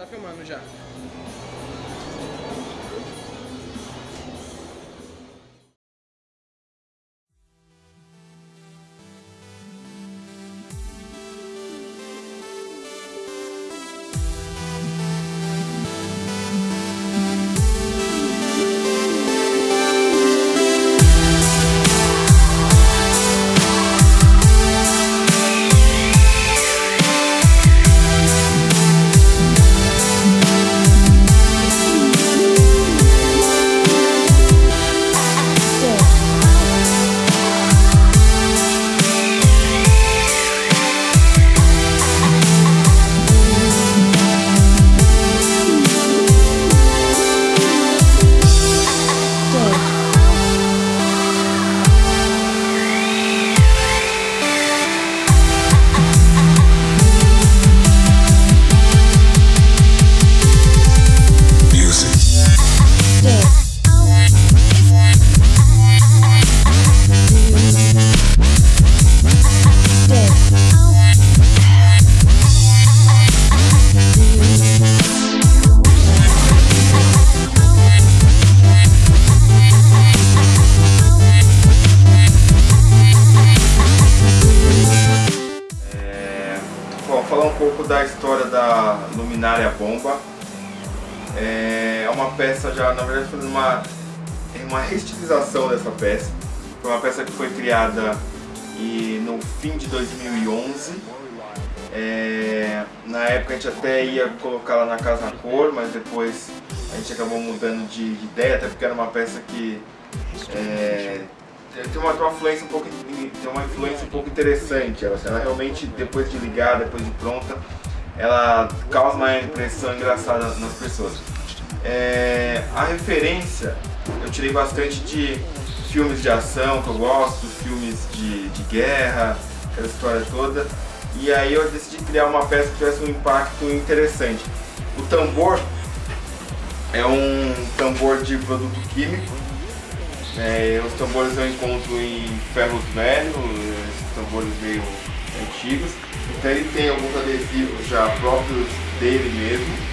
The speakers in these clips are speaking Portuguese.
Tá filmando já. Pouco da história da luminária bomba. É uma peça já, na verdade, foi uma, uma reestilização dessa peça. Foi uma peça que foi criada e no fim de 2011. É, na época a gente até ia colocá-la na Casa Cor, mas depois a gente acabou mudando de, de ideia, até porque era uma peça que é, tem uma, tem uma influência um pouco tem uma influência um pouco interessante ela, ela realmente depois de ligar depois de pronta ela causa uma impressão engraçada nas pessoas. É, a referência eu tirei bastante de filmes de ação que eu gosto filmes de, de guerra aquela história toda e aí eu decidi criar uma peça que tivesse um impacto interessante. O tambor é um tambor de produto químico é, os tambores eu encontro em ferros velhos, tambores meio antigos. Então ele tem alguns adesivos já próprios dele mesmo.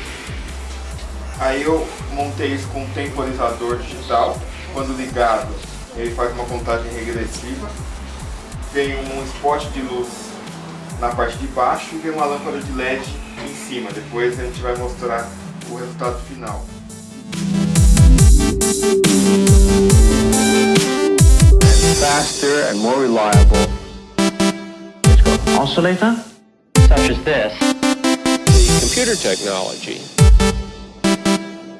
Aí eu montei isso com um temporizador digital. Quando ligado, ele faz uma contagem regressiva. Tem um spot de luz na parte de baixo e tem uma lâmpada de LED em cima. Depois a gente vai mostrar o resultado final. Faster and more reliable. It's called oscillator, such as this. The computer technology.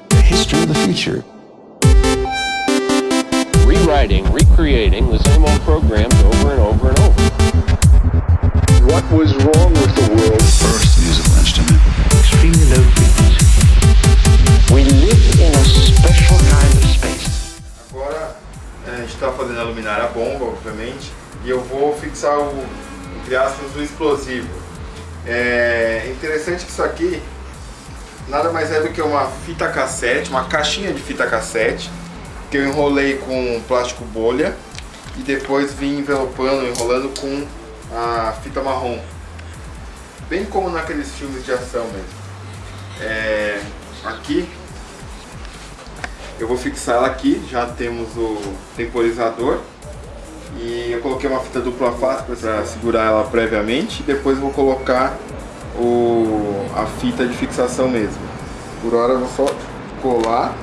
The history of the future. Rewriting, recreating the same old programs over and over and over. What was wrong with the world? first musical instrument? Extremely low frequency. We live in a special kind of está fazendo a luminária bomba, obviamente, e eu vou fixar o, entre aspas, o explosivo. É interessante que isso aqui nada mais é do que uma fita cassete, uma caixinha de fita cassete, que eu enrolei com plástico bolha e depois vim envelopando, enrolando com a fita marrom. Bem como naqueles filmes de ação mesmo. É, aqui eu vou fixar ela aqui, já temos o temporizador e eu coloquei uma fita dupla face para segurar ela previamente depois vou colocar o, a fita de fixação mesmo. Por hora eu vou só colar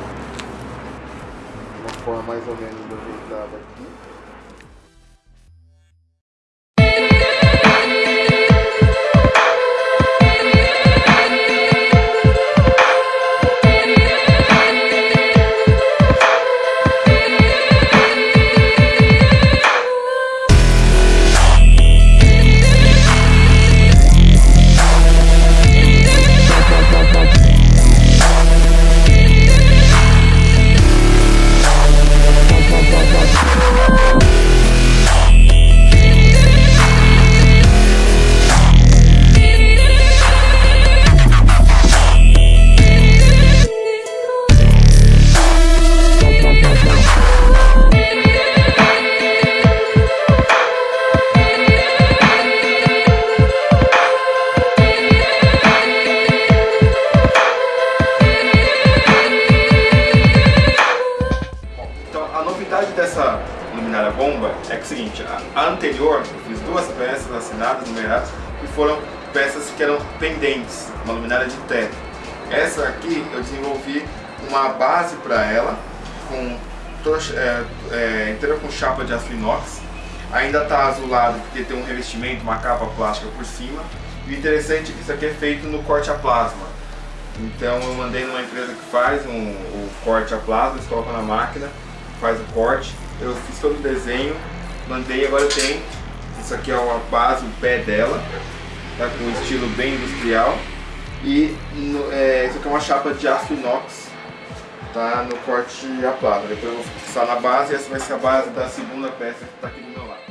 uma forma mais ou menos ajeitada aqui. Numeradas, que foram peças que eram pendentes, uma luminária de teto. Essa aqui eu desenvolvi uma base para ela, com é, é, inteira com chapa de aço inox. Ainda está azulado porque tem um revestimento, uma capa plástica por cima. E o interessante é que isso aqui é feito no corte a plasma. Então eu mandei numa empresa que faz um, o corte a plasma, eles colocam na máquina, faz o corte. Eu fiz todo o desenho, mandei, agora eu tenho. Isso aqui é a base, o pé dela, tá com um estilo bem industrial. E no, é, isso aqui é uma chapa de aço inox, tá no corte a plasma. Depois eu vou fixar na base e essa vai ser a base da segunda peça que está aqui do meu lado.